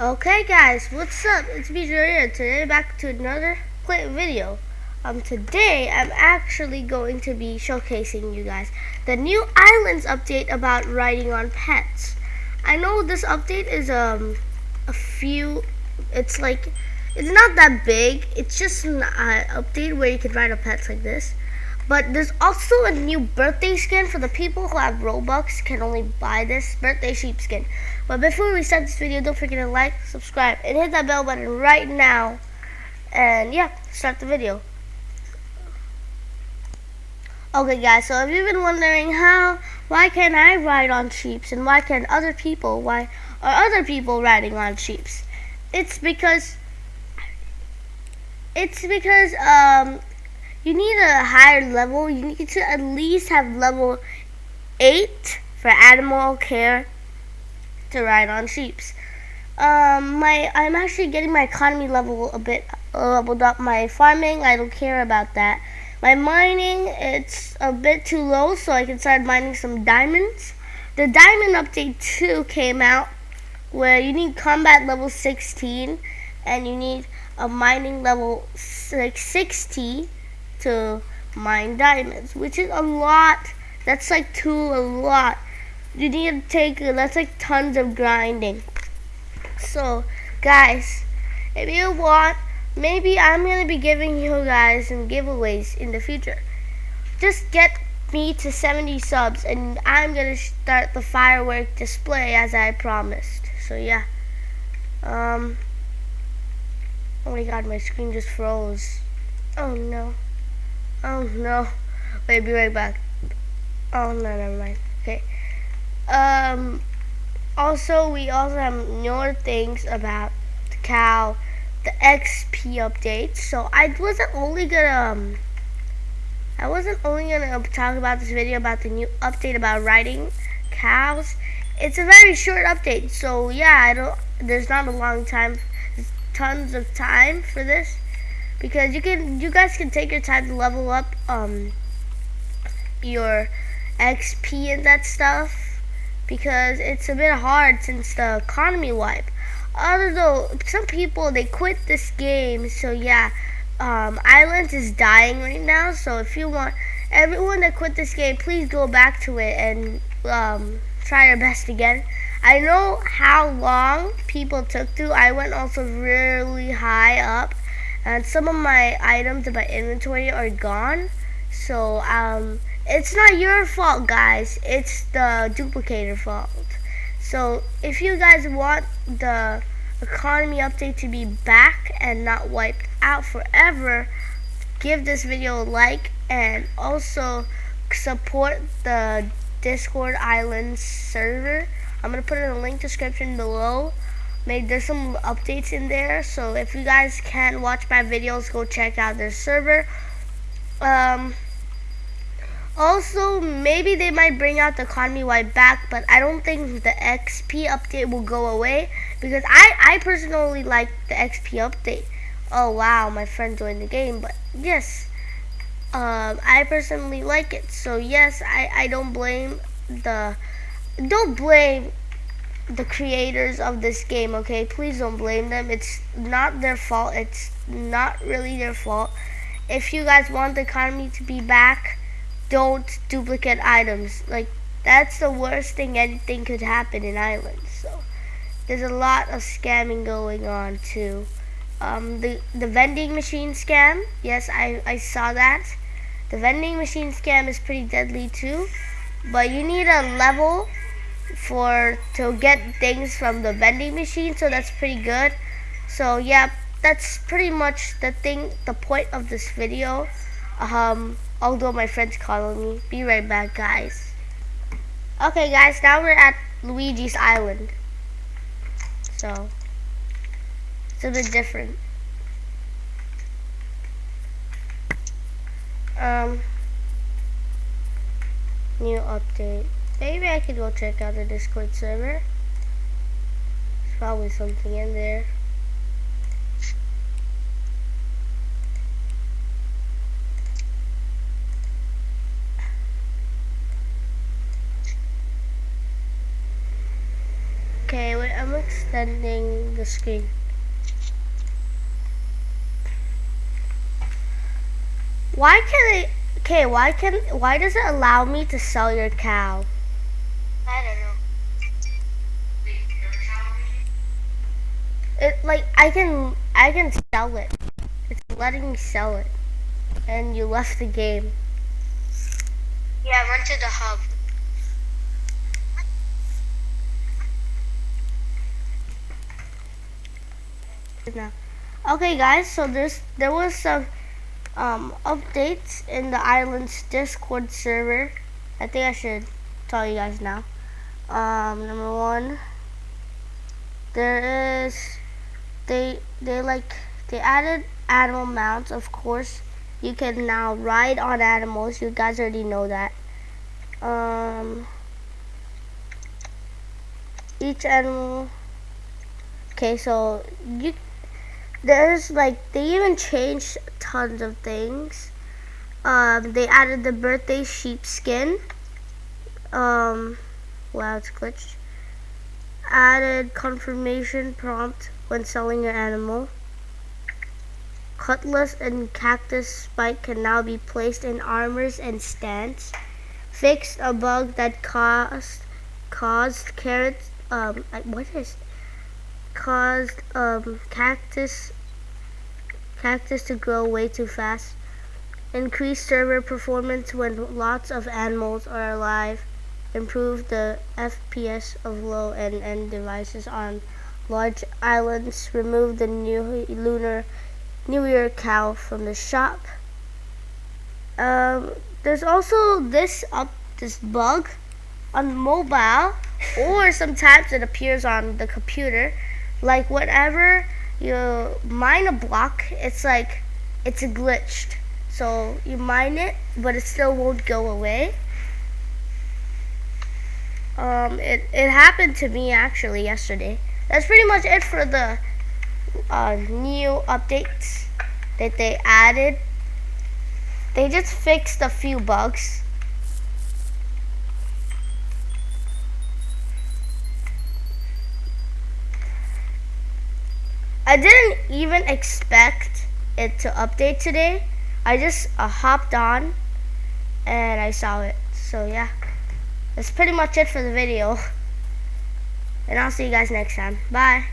Okay guys, what's up? It's me here. Today back to another clip video. Um today I'm actually going to be showcasing you guys the new islands update about riding on pets. I know this update is um a few it's like it's not that big. It's just an uh, update where you can ride on pets like this. But there's also a new birthday skin for the people who have Robux can only buy this birthday sheepskin. But before we start this video, don't forget to like, subscribe, and hit that bell button right now. And yeah, start the video. Okay guys, so if you've been wondering how, why can't I ride on sheeps and why can other people, why are other people riding on sheeps? It's because, it's because um, you need a higher level. You need to at least have level 8 for animal care to ride on sheeps. Um, my I'm actually getting my economy level a bit leveled up. My farming, I don't care about that. My mining, it's a bit too low, so I can start mining some diamonds. The diamond update 2 came out where you need combat level 16 and you need a mining level like 60 to mine diamonds, which is a lot. That's like two a lot. You need to take, that's like tons of grinding. So, guys, if you want, maybe I'm going to be giving you guys some giveaways in the future. Just get me to 70 subs and I'm going to start the firework display as I promised. So, yeah. Um, oh my god, my screen just froze. Oh no. Oh no. Wait, be right back. Oh no, never mind. Okay. Um. Also, we also have more things about the cow, the XP update. So I wasn't only gonna. Um, I wasn't only gonna talk about this video about the new update about riding cows. It's a very short update, so yeah, I don't. There's not a long time, tons of time for this because you can you guys can take your time to level up um your XP and that stuff because it's a bit hard since the economy wipe. Although some people they quit this game, so yeah, um, Islands is dying right now. So if you want everyone that quit this game, please go back to it and um, try your best again. I know how long people took to. I went also really high up and some of my items in my inventory are gone. So um it's not your fault guys. It's the duplicator fault. So if you guys want the economy update to be back and not wiped out forever give this video a like and also support the discord islands server. I'm gonna put in the link description below Maybe there's some updates in there. So if you guys can't watch my videos, go check out their server. Um, also, maybe they might bring out the economy wide back, but I don't think the XP update will go away because I, I personally like the XP update. Oh wow, my friend joined the game, but yes, um, I personally like it. So yes, I, I don't blame the, don't blame the creators of this game, okay? Please don't blame them. It's not their fault. It's not really their fault. If you guys want the economy to be back, don't duplicate items. Like, that's the worst thing anything could happen in Islands. So, there's a lot of scamming going on, too. Um, the, the vending machine scam, yes, I, I saw that. The vending machine scam is pretty deadly, too. But you need a level for to get things from the vending machine so that's pretty good. So yeah that's pretty much the thing the point of this video. Um although my friend's calling me. Be right back guys. Okay guys now we're at Luigi's Island. So it's a bit different. Um new update Maybe I could go check out the Discord server. There's probably something in there. Okay, wait, I'm extending the screen. Why can it? Okay, why can? Why does it allow me to sell your cow? I don't know. It like I can I can sell it. It's letting me sell it, and you left the game. Yeah, I went to the hub. now. Okay, guys. So there's there was some um, updates in the island's Discord server. I think I should tell you guys now. Um, number one, there is they they like they added animal mounts. Of course, you can now ride on animals. You guys already know that. Um, each animal. Okay, so you there's like they even changed tons of things. Um, they added the birthday sheepskin. Um, wow, it's glitched. Added confirmation prompt when selling your animal. Cutlass and cactus spike can now be placed in armors and stands. Fixed a bug that caused caused carrots. Um, what is caused um, cactus cactus to grow way too fast. Increase server performance when lots of animals are alive. Improve the FPS of low and end devices on large islands. Remove the new lunar New Year cow from the shop. Um, there's also this up this bug on mobile, or sometimes it appears on the computer like whenever you mine a block, it's like it's glitched. So you mine it, but it still won't go away. Um, it, it happened to me actually yesterday. That's pretty much it for the uh, new updates that they added. They just fixed a few bugs. I didn't even expect it to update today. I just uh, hopped on and I saw it. So yeah, that's pretty much it for the video. And I'll see you guys next time. Bye.